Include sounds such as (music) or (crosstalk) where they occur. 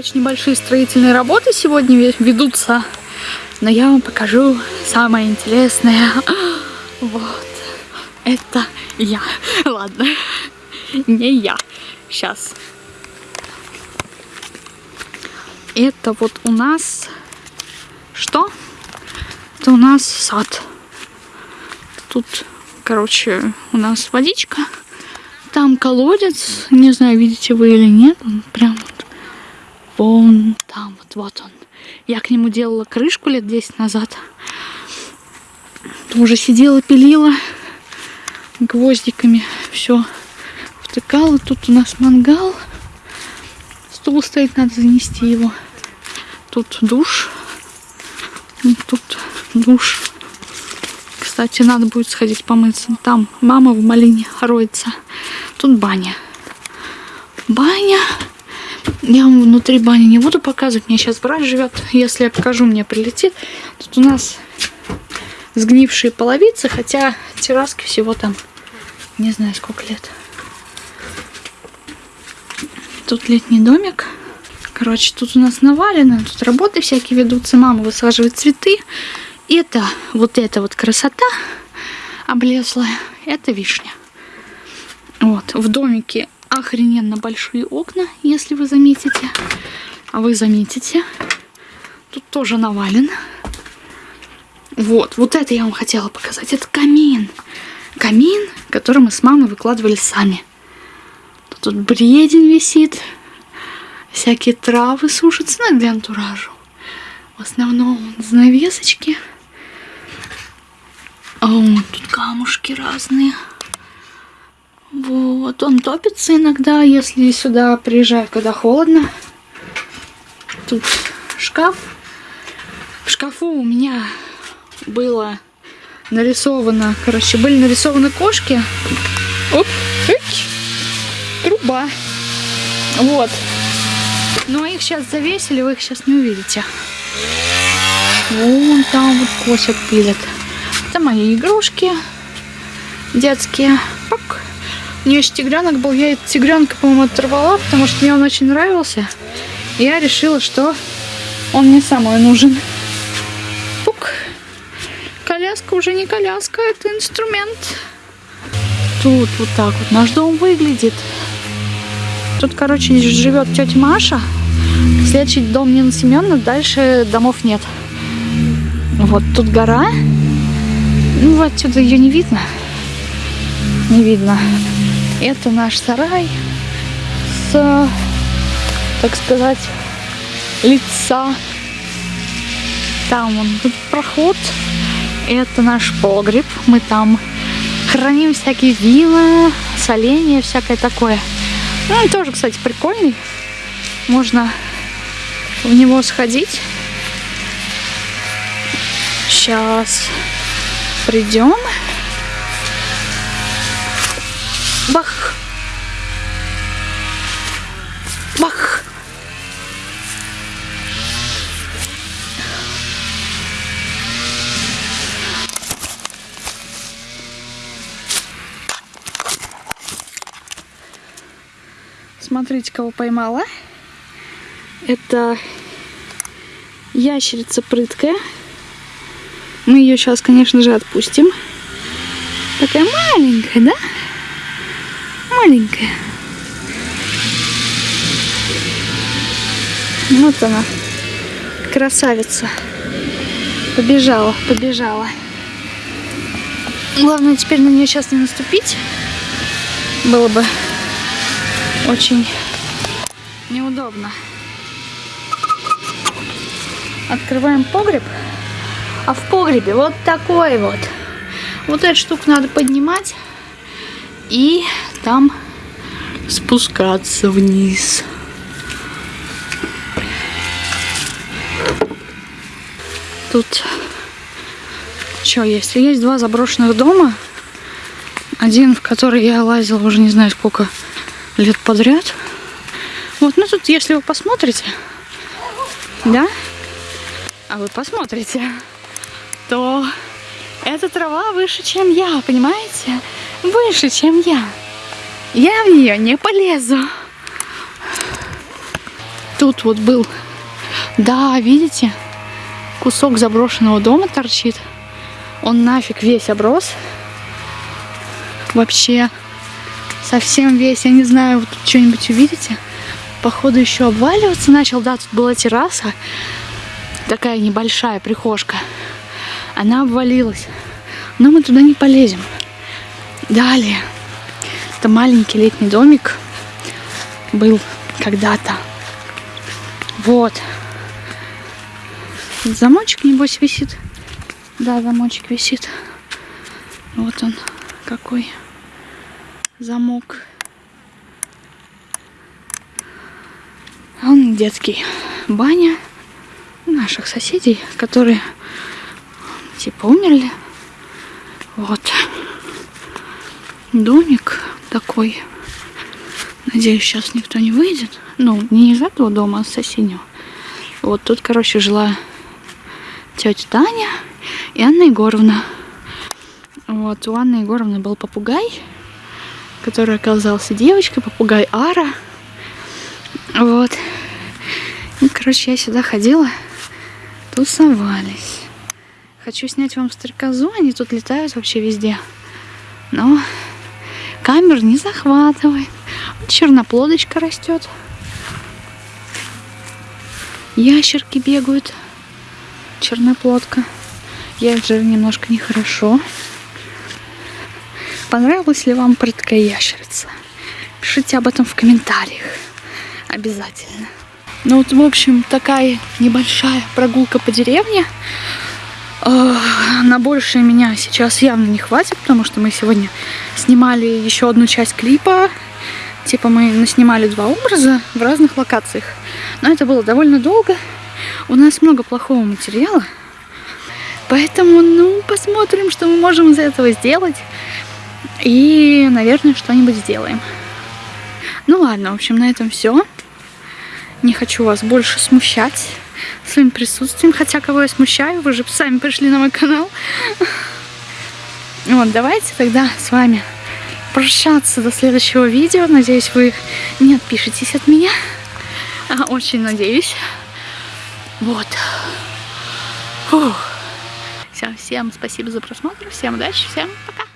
короче, небольшие строительные работы сегодня ведутся. Но я вам покажу самое интересное. (gasps) Вот. Это я. (laughs) Ладно. Не я. Сейчас. Это вот у нас... Что? Это у нас сад. Тут, короче, у нас водичка. Там колодец. Не знаю, видите вы или нет. Он прям вон там. Вот, вот он. Я к нему делала крышку лет 10 назад. Уже сидела, пилила гвоздиками. Все втыкала. Тут у нас мангал. Стул стоит, надо занести его. Тут душ. Тут душ. Кстати, надо будет сходить помыться. Там мама в малине роется. Тут баня. Баня. Я вам внутри бани не буду показывать. Мне сейчас брат живет. Если я покажу, мне прилетит. Тут у нас сгнившие половицы, хотя терраски всего там не знаю сколько лет. Тут летний домик. Короче, тут у нас навалено, тут работы всякие ведутся. Мама высаживает цветы. Это, вот эта вот красота облезлая, это вишня. Вот, в домике охрененно большие окна, если вы заметите. А вы заметите, тут тоже навалено. Вот, вот это я вам хотела показать. Это камин. Камин, который мы с мамой выкладывали сами. Тут бредень висит. Всякие травы сушатся ну, для антуража. В основном занавесочки. А вот тут камушки разные. Вот, он топится иногда, если сюда приезжаю, когда холодно. Тут шкаф. В шкафу у меня было нарисовано, короче, были нарисованы кошки. Оп, эй, труба. Вот. Ну, а их сейчас завесили, вы их сейчас не увидите. Вон там вот косят пилят. Это мои игрушки детские. У нее тигренок был. Я этот тигренка, по-моему, оторвала, потому что мне он очень нравился. И я решила, что он мне самый нужен. Пук. Коляска уже не коляска, это инструмент. Тут вот так вот наш дом выглядит. Тут, короче, живет тетя Маша. Следующий дом Нина Семеновна, дальше домов нет. Вот тут гора. Ну, отсюда ее не видно. Не видно. Это наш сарай с, так сказать, лица. Там он проход. Это наш погреб. Мы там храним всякие вина, соленья, всякое такое. Ну, он тоже, кстати, прикольный. Можно в него сходить. Сейчас придем. Бах! Бах! Смотрите, кого поймала. Это ящерица прыткая. Мы ее сейчас, конечно же, отпустим. Такая маленькая, да? Маленькая. Вот она. Красавица. Побежала, побежала. Главное теперь на нее сейчас не наступить. Было бы очень неудобно. Открываем погреб. А в погребе вот такой вот. Вот эту штуку надо поднимать и там спускаться вниз. Тут что есть? Есть два заброшенных дома. Один, в который я лазила уже не знаю сколько лет подряд. Вот, ну тут, если вы посмотрите, да, а вы посмотрите, то эта трава выше, чем я, понимаете? Выше, чем я. Я в нее не полезу. тут вот был. Да, видите? Кусок заброшенного дома торчит. Он нафиг весь оброс. Вообще совсем весь. Я не знаю, вы тут что-нибудь увидите. Походу еще обваливаться начал. Да, тут была терраса. Такая небольшая прихожка. Она обвалилась. Но мы туда не полезем. Далее. Это маленький летний домик был когда-то. Вот. Замочек, небось, висит. Да, замочек висит. Вот он какой замок. Он детский. Баня наших соседей, которые типа умерли. Вот. Домик такой. Надеюсь, сейчас никто не выйдет. Ну, не из этого дома, а с соседнего. Вот тут, короче, жила тетя Таня и Анна Егоровна. Вот, у Анны Егоровны был попугай, который оказался девочкой, попугай Ара. Вот. И, короче, я сюда ходила, тусовались. Хочу снять вам стрекозу, они тут летают вообще везде. Но камер не захватывает. Черноплодочка растет. Ящерки бегают. Черноплодка. Я жир немножко нехорошо. Понравилась ли вам прыткая ящерица? Пишите об этом в комментариях. Обязательно. Ну вот, в общем, такая небольшая прогулка по деревне. На большее меня сейчас явно не хватит, потому что мы сегодня снимали еще одну часть клипа. Типа мы снимали два образа в разных локациях. Но это было довольно долго. У нас много плохого материала. Поэтому, ну, посмотрим, что мы можем из этого сделать. И, наверное, что-нибудь сделаем. Ну ладно, в общем, на этом все. Не хочу вас больше смущать своим присутствием. Хотя, кого я смущаю, вы же сами пришли на мой канал. Вот, давайте тогда с вами прощаться до следующего видео. Надеюсь, вы не отпишетесь от меня. Очень надеюсь. Вот. Фух. Все, всем спасибо за просмотр. Всем удачи. Всем пока.